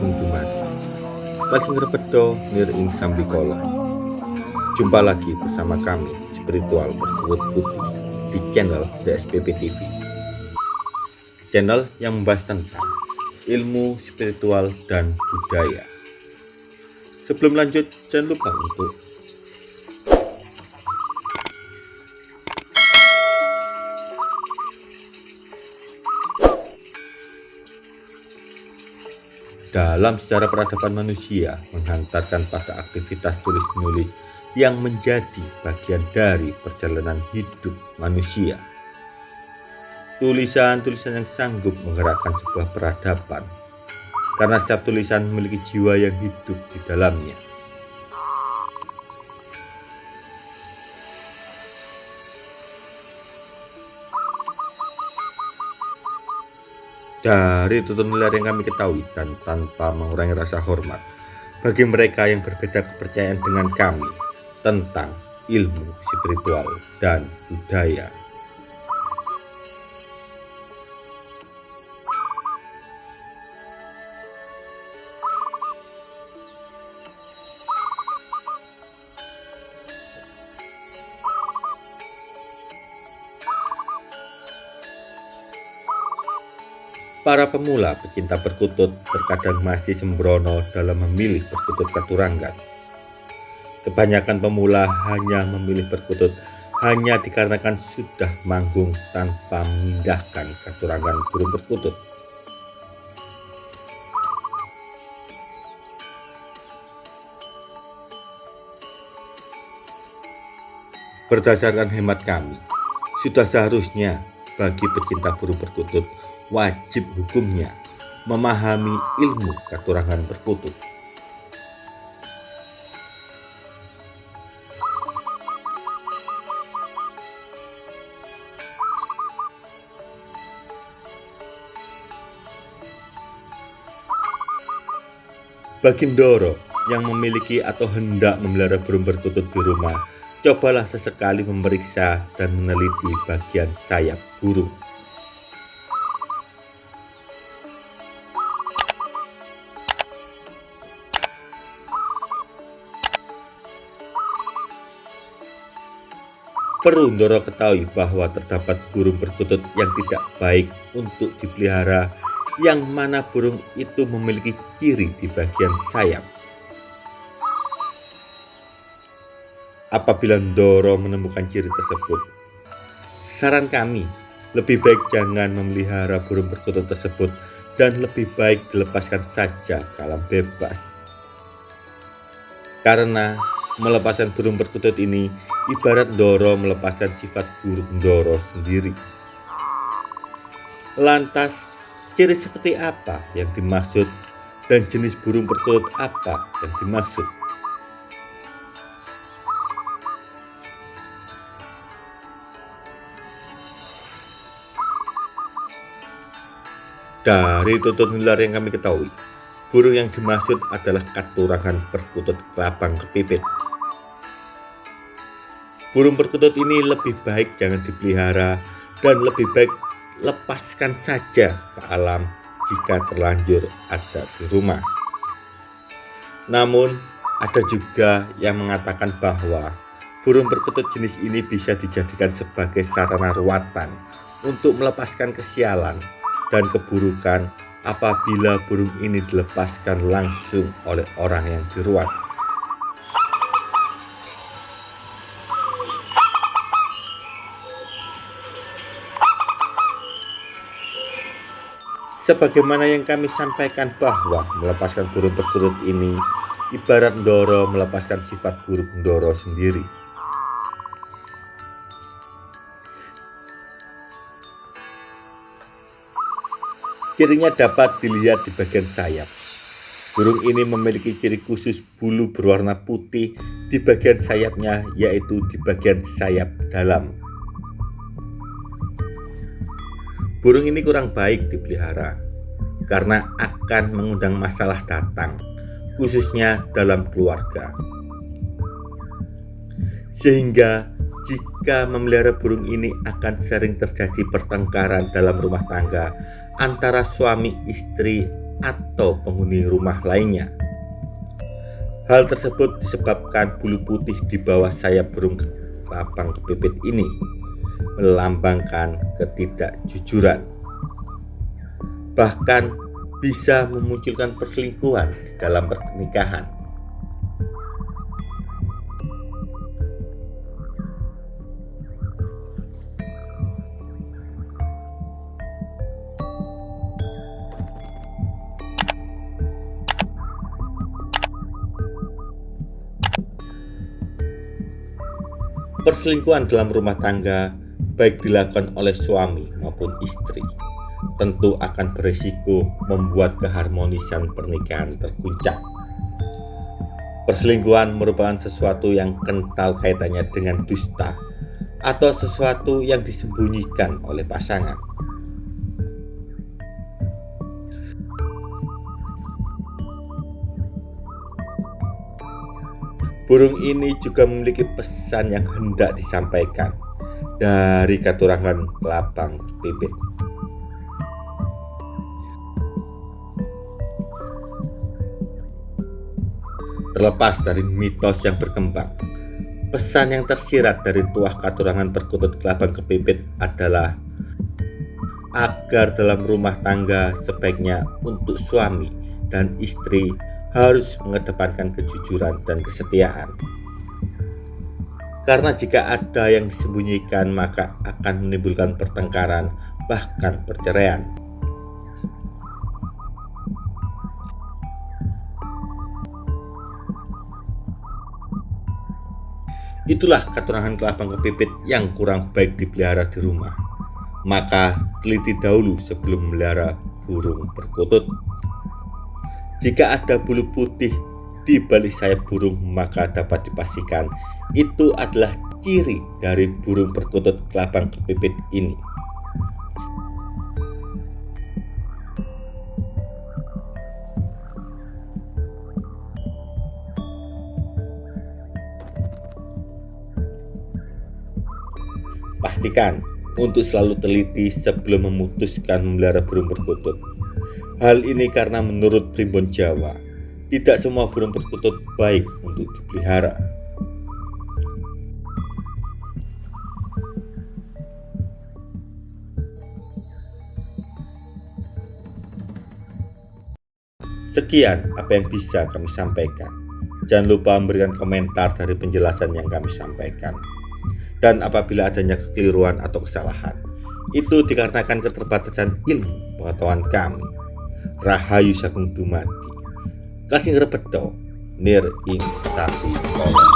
Sagung Dumadi Kasing Repedo Nir Ing Jumpa lagi bersama kami Spiritual Berkuut Putih di channel DSPP TV Channel yang membahas tentang ilmu spiritual dan budaya. Sebelum lanjut jangan lupa untuk dalam sejarah peradaban manusia menghantarkan pada aktivitas tulis-menulis yang menjadi bagian dari perjalanan hidup manusia. Tulisan-tulisan yang sanggup menggerakkan sebuah peradaban karena setiap tulisan memiliki jiwa yang hidup di dalamnya. Dari tutur nular yang kami ketahui dan tanpa mengurangi rasa hormat bagi mereka yang berbeda kepercayaan dengan kami tentang ilmu spiritual dan budaya. Para pemula pecinta perkutut terkadang masih sembrono dalam memilih perkutut katurangan. Kebanyakan pemula hanya memilih perkutut hanya dikarenakan sudah manggung tanpa memindahkan katurangan burung perkutut. Berdasarkan hemat kami, sudah seharusnya bagi pecinta burung perkutut wajib hukumnya memahami ilmu katurangan. Bagi Ndoro yang memiliki atau hendak memelihara burung perkutut di rumah, cobalah sesekali memeriksa dan meneliti bagian sayap burung. Perlu Ndoro ketahui bahwa terdapat burung perkutut yang tidak baik untuk dipelihara yang mana burung itu memiliki ciri di bagian sayap. Apabila Ndoro menemukan ciri tersebut, saran kami lebih baik jangan memelihara burung perkutut tersebut dan lebih baik dilepaskan saja ke alam bebas. Karena melepaskan burung perkutut ini ibarat Doro melepaskan sifat buruk Doro sendiri. Lantas, ciri seperti apa yang dimaksud dan jenis burung perkutut apa yang dimaksud? Dari tutur nular yang kami ketahui, burung yang dimaksud adalah katurangan perkutut kelabang kepipit Burung perkutut ini lebih baik jangan dipelihara dan lebih baik lepaskan saja ke alam jika terlanjur ada di rumah. Namun, ada juga yang mengatakan bahwa burung perkutut jenis ini bisa dijadikan sebagai sarana ruatan untuk melepaskan kesialan dan keburukan apabila burung ini dilepaskan langsung oleh orang yang diruat. Sebagaimana yang kami sampaikan bahwa melepaskan burung perkutut ini ibarat Ndoro melepaskan sifat buruk Ndoro sendiri. Cirinya dapat dilihat di bagian sayap. Burung ini memiliki ciri khusus bulu berwarna putih di bagian sayapnya yaitu di bagian sayap dalam. Burung ini kurang baik dipelihara karena akan mengundang masalah datang, khususnya dalam keluarga. Sehingga jika memelihara burung ini akan sering terjadi pertengkaran dalam rumah tangga antara suami istri atau penghuni rumah lainnya. Hal tersebut disebabkan bulu putih di bawah sayap burung kelabang kepipit ini melambangkan ketidakjujuran. Bahkan bisa memunculkan perselingkuhan di dalam pernikahan. Perselingkuhan dalam rumah tangga baik dilakukan oleh suami maupun istri tentu akan berisiko membuat keharmonisan pernikahan terguncang. Perselingkuhan merupakan sesuatu yang kental kaitannya dengan dusta atau sesuatu yang disembunyikan oleh pasangan. Burung ini juga memiliki pesan yang hendak disampaikan dari katurangan kelabang pipit. Terlepas dari mitos yang berkembang, pesan yang tersirat dari tuah katurangan perkutut kelabang kepipit adalah agar dalam rumah tangga sebaiknya untuk suami dan istri harus mengedepankan kejujuran dan kesetiaan. Karena jika ada yang disembunyikan maka akan menimbulkan pertengkaran bahkan perceraian. Itulah keturunan kelabang kepipit yang kurang baik dipelihara di rumah. Maka teliti dahulu sebelum melihara burung perkutut. Jika ada bulu putih di balik sayap burung, maka dapat dipastikan itu adalah ciri dari burung perkutut kelabang kepipit ini. Pastikan untuk selalu teliti sebelum memutuskan memelihara burung perkutut. Hal ini karena menurut primbon Jawa, tidak semua burung perkutut baik untuk dipelihara. Sekian apa yang bisa kami sampaikan. Jangan lupa memberikan komentar dari penjelasan yang kami sampaikan. Dan apabila adanya kekeliruan atau kesalahan, itu dikarenakan keterbatasan ilmu pengetahuan kami. Rahayu Sagung Dumadi kasih ngerebedo nir ing sati kolong